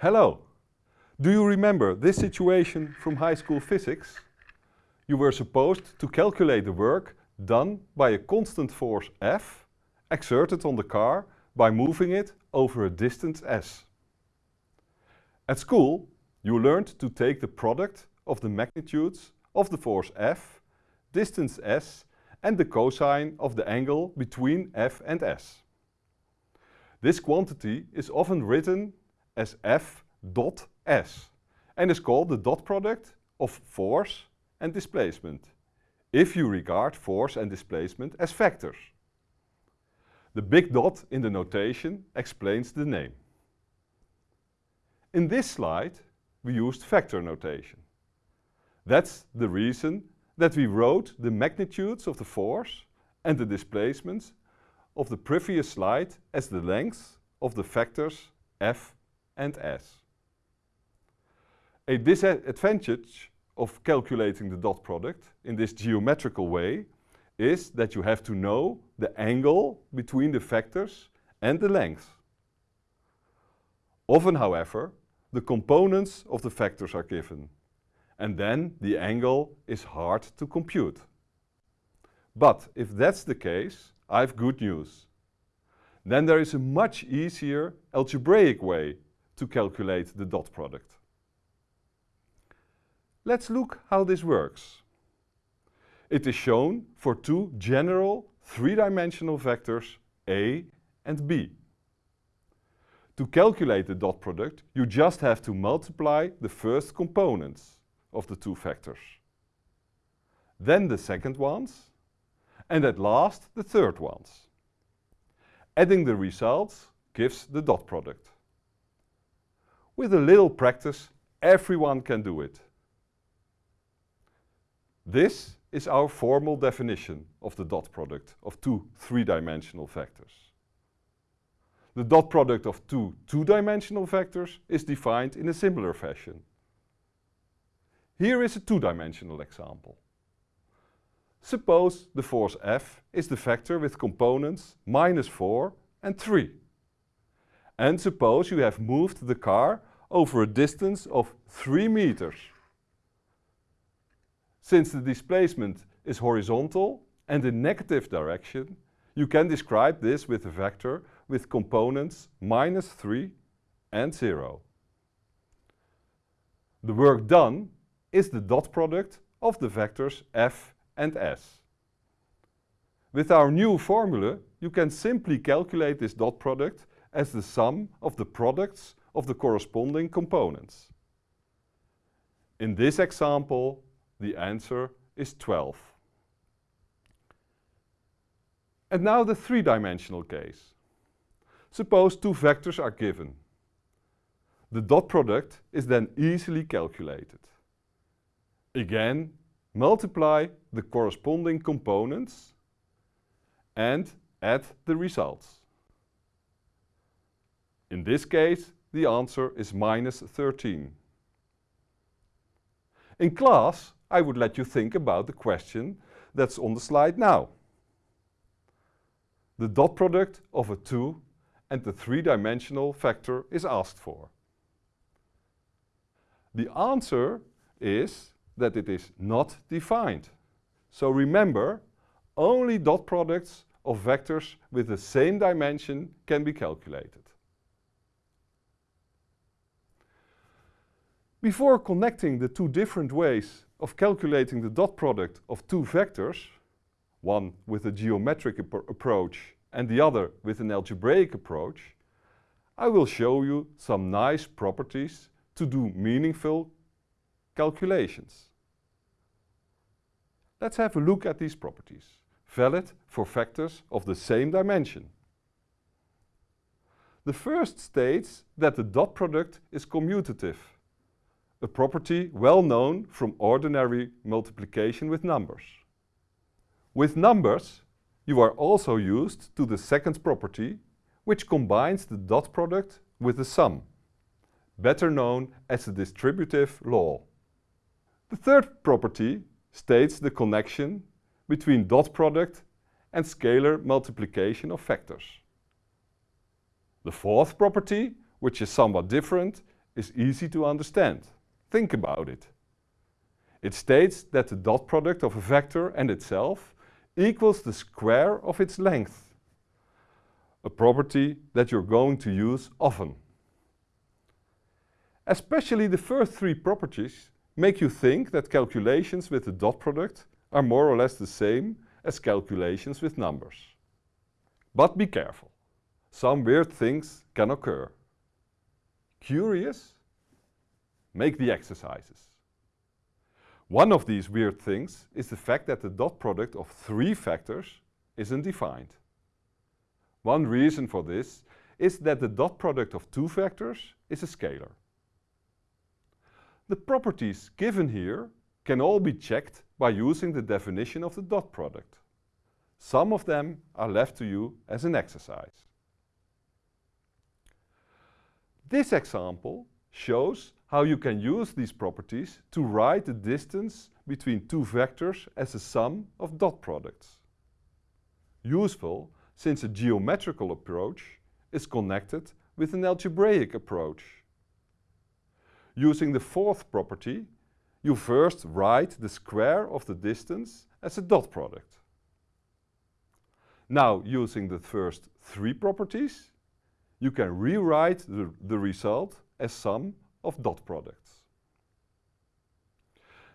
Hello! Do you remember this situation from high school physics? You were supposed to calculate the work done by a constant force F exerted on the car by moving it over a distance s. At school, you learned to take the product of the magnitudes of the force F, distance s and the cosine of the angle between F and S. This quantity is often written as F dot S and is called the dot product of force and displacement, if you regard force and displacement as vectors. The big dot in the notation explains the name. In this slide we used vector notation. That's the reason that we wrote the magnitudes of the force and the displacements of the previous slide as the lengths of the vectors f and s. A disadvantage of calculating the dot product in this geometrical way is that you have to know the angle between the vectors and the length. Often, however, the components of the vectors are given and then the angle is hard to compute. But if that's the case, I have good news. Then there is a much easier algebraic way to calculate the dot product. Let's look how this works. It is shown for two general three-dimensional vectors a and b. To calculate the dot product, you just have to multiply the first components of the two vectors. Then the second ones, and at last the third ones. Adding the results gives the dot product. With a little practice, everyone can do it. This is our formal definition of the dot product of two three-dimensional vectors. The dot product of two two-dimensional vectors is defined in a similar fashion. Here is a two-dimensional example. Suppose the force F is the vector with components minus 4 and 3. And suppose you have moved the car over a distance of 3 meters. Since the displacement is horizontal and in negative direction, you can describe this with a vector with components minus 3 and 0. The work done is the dot product of the vectors f and s. With our new formula, you can simply calculate this dot product as the sum of the products of the corresponding components. In this example, the answer is 12. And now the three-dimensional case. Suppose two vectors are given. The dot product is then easily calculated. Again, multiply the corresponding components and add the results. In this case, the answer is minus 13. In class, I would let you think about the question that's on the slide now. The dot product of a 2 and the three-dimensional vector is asked for. The answer is that it is not defined. So remember, only dot products of vectors with the same dimension can be calculated. Before connecting the two different ways of calculating the dot product of two vectors, one with a geometric approach and the other with an algebraic approach, I will show you some nice properties to do meaningful calculations. Let's have a look at these properties, valid for vectors of the same dimension. The first states that the dot product is commutative, a property well known from ordinary multiplication with numbers. With numbers, you are also used to the second property, which combines the dot product with the sum, better known as the distributive law. The third property states the connection between dot product and scalar multiplication of vectors. The fourth property, which is somewhat different, is easy to understand. Think about it. It states that the dot product of a vector and itself equals the square of its length, a property that you're going to use often. Especially the first three properties make you think that calculations with the dot product are more or less the same as calculations with numbers. But be careful, some weird things can occur. Curious? Make the exercises. One of these weird things is the fact that the dot product of three factors isn't defined. One reason for this is that the dot product of two factors is a scalar. The properties given here can all be checked by using the definition of the dot product. Some of them are left to you as an exercise. This example shows how you can use these properties to write the distance between two vectors as a sum of dot products. Useful since a geometrical approach is connected with an algebraic approach. Using the fourth property, you first write the square of the distance as a dot product. Now, using the first three properties, you can rewrite the, the result as sum of dot products.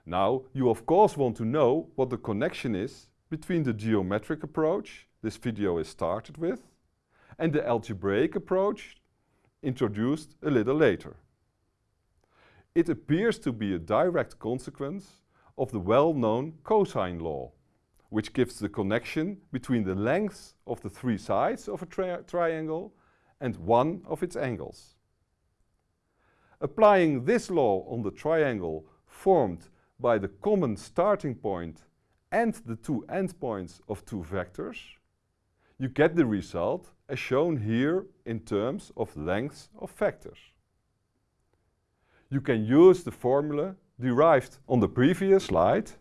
Now, you of course want to know what the connection is between the geometric approach this video is started with and the algebraic approach introduced a little later. It appears to be a direct consequence of the well-known cosine law, which gives the connection between the lengths of the three sides of a tri triangle and one of its angles. Applying this law on the triangle formed by the common starting point and the two endpoints of two vectors, you get the result as shown here in terms of lengths of vectors. You can use the formula derived on the previous slide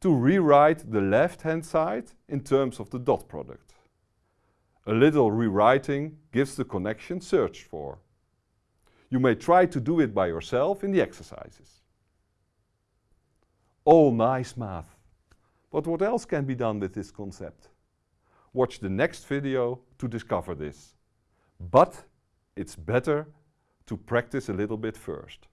to rewrite the left-hand side in terms of the dot product. A little rewriting gives the connection searched for. You may try to do it by yourself in the exercises. All nice math. But what else can be done with this concept? Watch the next video to discover this. But it's better to practice a little bit first.